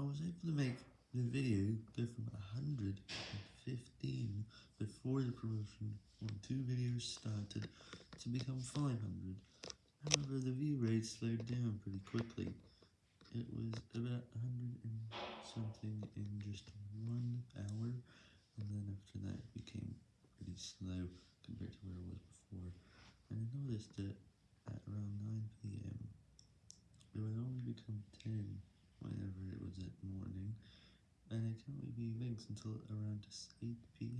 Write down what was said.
I was able to make the video go from 115 before the promotion when two videos started to become 500. However, the view rate slowed down pretty quickly. It was about 100 and something in just one hour, and then after that it became pretty slow compared to where it was before. And I noticed that at around 9pm, it would only become 10 whenever it was morning, and it can't really be linked until around 8pm, right?